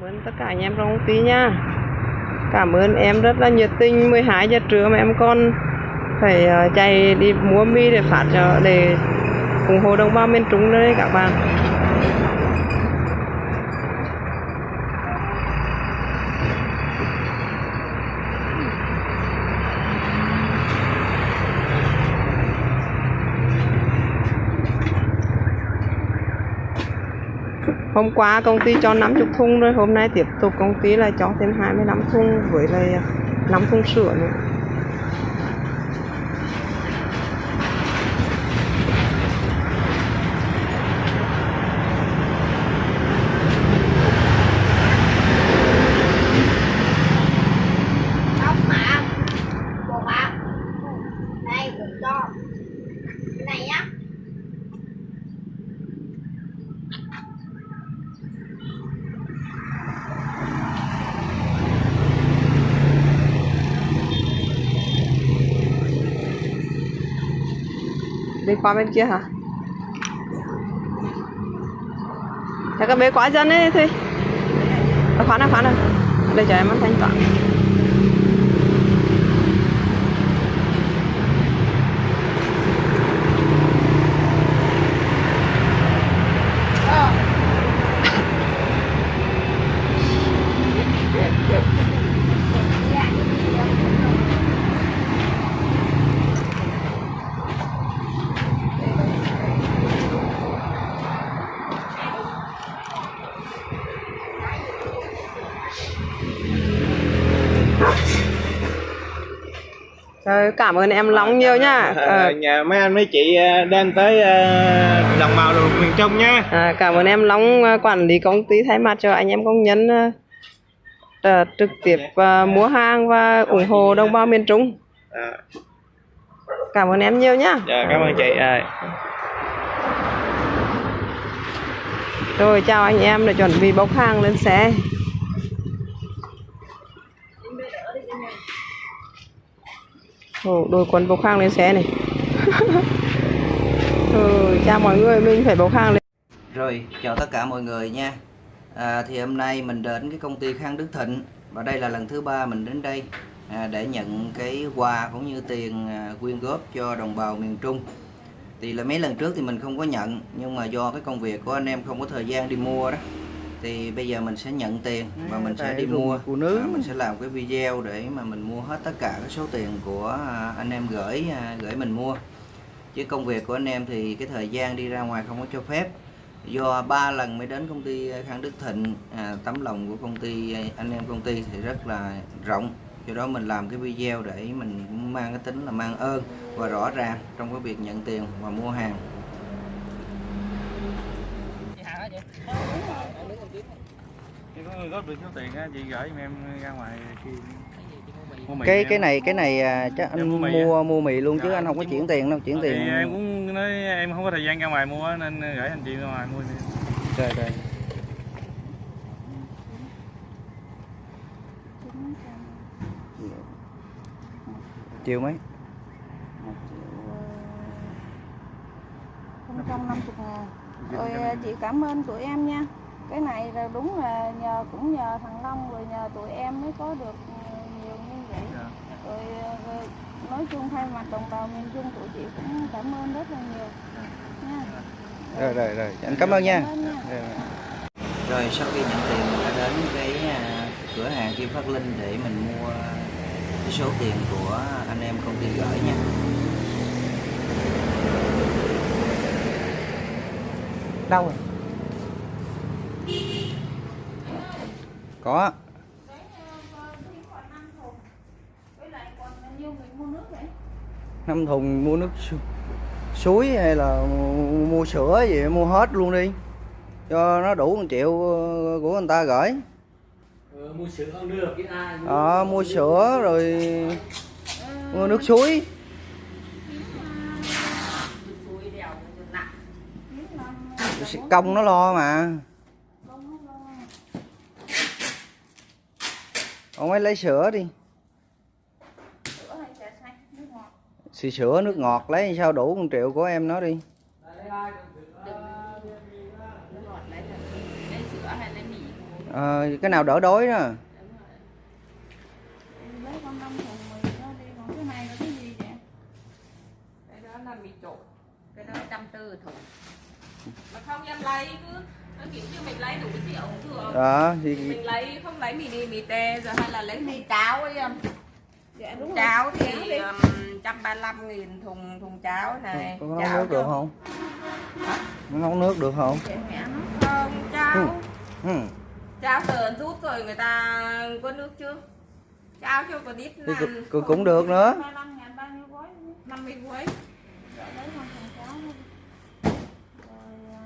Cảm ơn tất cả anh em trong công ty nha. Cảm ơn em rất là nhiệt tình 12 giờ trưa mà em còn phải ờ, chạy đi mua mì để phát cho, để ủng hộ đồng bào miền Trung đấy các bạn. Hôm qua công ty cho 50 thùng rồi, hôm nay tiếp tục công ty lại cho thêm 25 thùng với lại à, 5 thùng sữa nữa. Không mà Bột à Đây bột cho Cái này nhá Đi qua bên kia hả? Thế các bé quá dân ấy thôi. à, khoan nào khoan nào Đây cho em ăn thanh toán Rồi, cảm ơn em Long nhiều nha Ờ, nhà mấy anh mấy chị ờ, đem tới ờ, đồng bào lục miền Trung nha à, Cảm ơn em Long ờ, quản lý công ty thay mặt cho anh em công nhân ờ, ờ, trực tiếp ờ, mua hàng và ủng hộ đồng bào miền Trung. À, Cảm ơn em nhiều nhá. Dạ, cảm ơn chị. À, Rồi chào anh em để chuẩn bị bốc hàng lên xe Ừ, Ồ, đôi quần bốc khang lên xe này ừ, chào mọi người mình phải bốc khang lên Rồi, chào tất cả mọi người nha. À, thì hôm nay mình đến cái công ty Khang Đức Thịnh và đây là lần thứ ba mình đến đây à, để nhận cái quà cũng như tiền à, quyên góp cho đồng bào miền Trung. Thì là mấy lần trước thì mình không có nhận nhưng mà do cái công việc của anh em không có thời gian đi mua đó thì bây giờ mình sẽ nhận tiền và mình sẽ đi mua. À, mình sẽ làm cái video để mà mình mua hết tất cả cái số tiền của à, anh em gửi à, gửi mình mua. Chứ công việc của anh em thì cái thời gian đi ra ngoài không có cho phép. Do ba lần mới đến công ty Khang Đức Thịnh à, tấm lòng của công ty anh em công ty thì rất là rộng. Do đó mình làm cái video để mình cũng mang cái tính là mang ơn và rõ ràng trong cái việc nhận tiền và mua hàng Chị có góp được số tiền á chị gửi em ra ngoài khi cái cái này cái này à, chắc anh mua mì mua mua mì luôn chứ Dạ, anh không có chuyển mua- tiền đâu chuyển Thì tiền. em cũng nói em không có thời gian ra ngoài mua nên gửi anh chị ra ngoài mua đi. rồi rồi chiều mấy? Không trăm năm chục ngàn. Rồi à, chị cảm ơn tụi em nha Cái này là đúng là nhờ cũng nhờ thằng Long rồi nhờ tụi em mới có được nhiều như vậy. Dạ. rồi, à, rồi nói chung thay mặt đồng bào miền Trung tụi chị cũng cảm ơn rất là nhiều. Nha. Rồi rồi rồi. Anh cảm ơn nha. Cảm ơn nha. Rồi, rồi. rồi sau khi nhận tiền mình đã đến cái à, cửa hàng Kim Phát Linh để mình mua cái số tiền của anh em công ty gửi nha. Đâu rồi có. Năm thùng mua nước su- suối hay là mua sữa gì mua hết luôn đi. Cho nó đủ một triệu ờ, của người ta gửi. Ờ, mua sữa không được cái ai mua ờ mua sữa rồi mua nước suối. Công nó lo mà ông ấy lấy sữa đi. Xì sữa nước ngọt lấy sao đủ con triệu của em nó đi. Ờ, cái nào đỡ đói đó. cái cái đó là mì trộn cái đó trăm tư thùng mà không em lấy cứ nó kiểu như mình lấy đủ triệu thường đó thì mình lấy không lấy mì đi mì tê rồi hay là lấy mì cháo ấy em. Dạ đúng rồi. cháo Cháo thì đi. um, trăm ba mươi nghìn thùng thùng cháo này có nấu cháo nước được không? Có nấu nước được không? Không cháo. Ừ. cháo tờn rút rồi người ta có nước chưa? Cháo cho con ít thì cũng, cũng, cũng được nữa. 25 ngàn bao nhiêu gói? 50 gói Dạ, lấy con thùng cháo thôi. rồi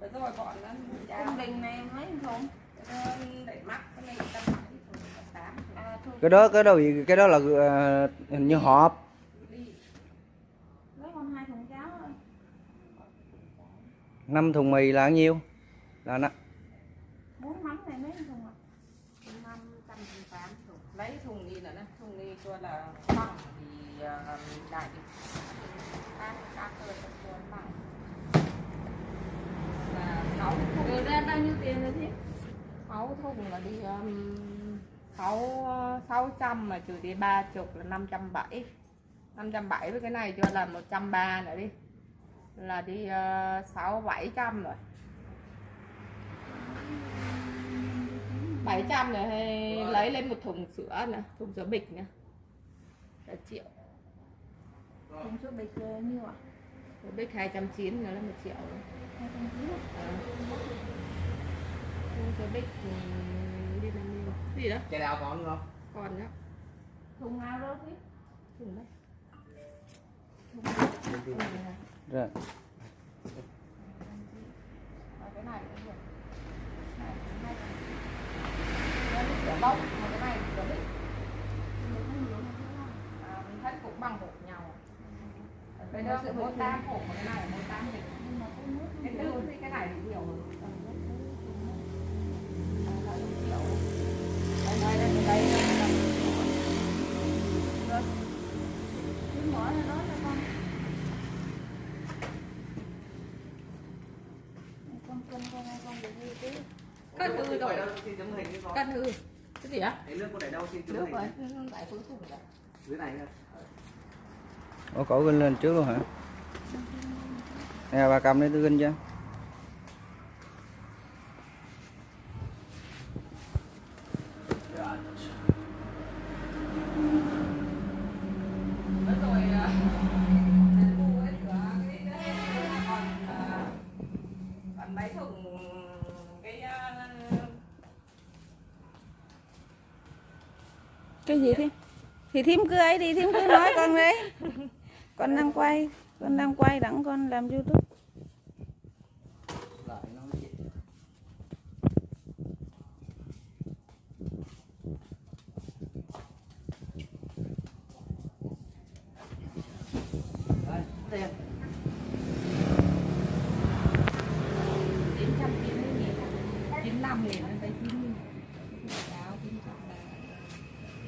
à, rồi bọn nó cháo trung bình này mấy thùng? Đẩy mắc cái này tám à, cái đó cái đó gì cái đó là ờ, hình như hộp lấy con hai thùng cháo thôi. Năm thùng mì là bao nhiêu? Là nó bốn mắm này mấy thùng ạ? Năm trăm thùng tám thùng. Lấy thùng đi nữa nè thùng đi cho là bằng thì đại các thùng rồi ra bao nhiêu tiền rồi thế? Sáu thùng là đi um, sáu sáu trăm mà trừ đi ba chục là năm trăm bảy. Năm trăm bảy với cái này cho là một trăm ba nữa đi. Là đi ờ, sáu bảy trăm rồi. Bảy trăm này hay lấy lên một thùng sữa nè thùng sữa bịch nè. Là triệu. Thùng số bịch là nhiêu ạ? Sữa bịch hai trăm chín là một triệu. rồi. hai trăm chín Ờ. thùng sữa bịch đi làm gì gì đó? Chè đào còn không? còn đó thùng nào đó thế thùng đấy. Rồi Và cái này cũng được. Này hai cái sữa bông mà cái này sữa bịch à, mình thấy cũng bằng hộp nhau. Cái đó sẽ mỗi tám hộp cái này mỗi tám bịch nhưng mà có nước cái tư thì cái này thì nhiều hơn đi con. cân hư cái gì á? Nước có để đâu xin chấm nước hình. rồi. lại cuối cùng rồi Dưới này thôi. Ủa cổ ginh lên trước luôn hả? Nè bà cầm đây tôi ginh cho. Mất rồi cái gì thím thì thím cứ ấy đi, thím cứ nói con đấy. Con đang quay, con đang quay đặng con làm youtube. Yeah.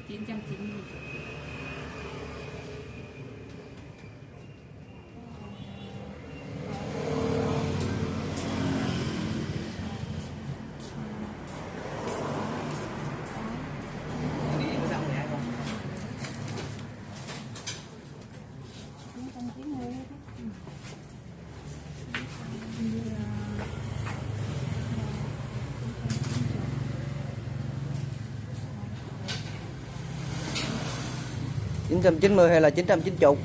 990 990 hay là 990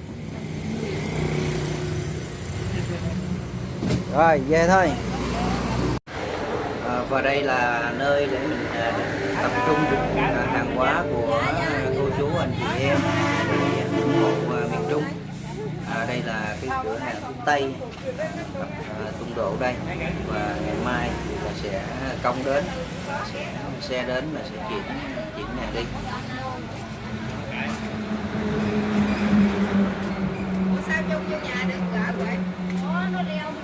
rồi về thôi. À, và đây là nơi để mình à, tập trung à, hàng hóa của à, cô chú anh chị em một à, à, miền Trung. À, đây là cái cửa hàng phía Tây à, Tung Độ đây. Và ngày mai là sẽ công đến sẽ xe đến và sẽ chuyển chuyển hàng đi. chung vô nhà được gọi vậy ủa nó leo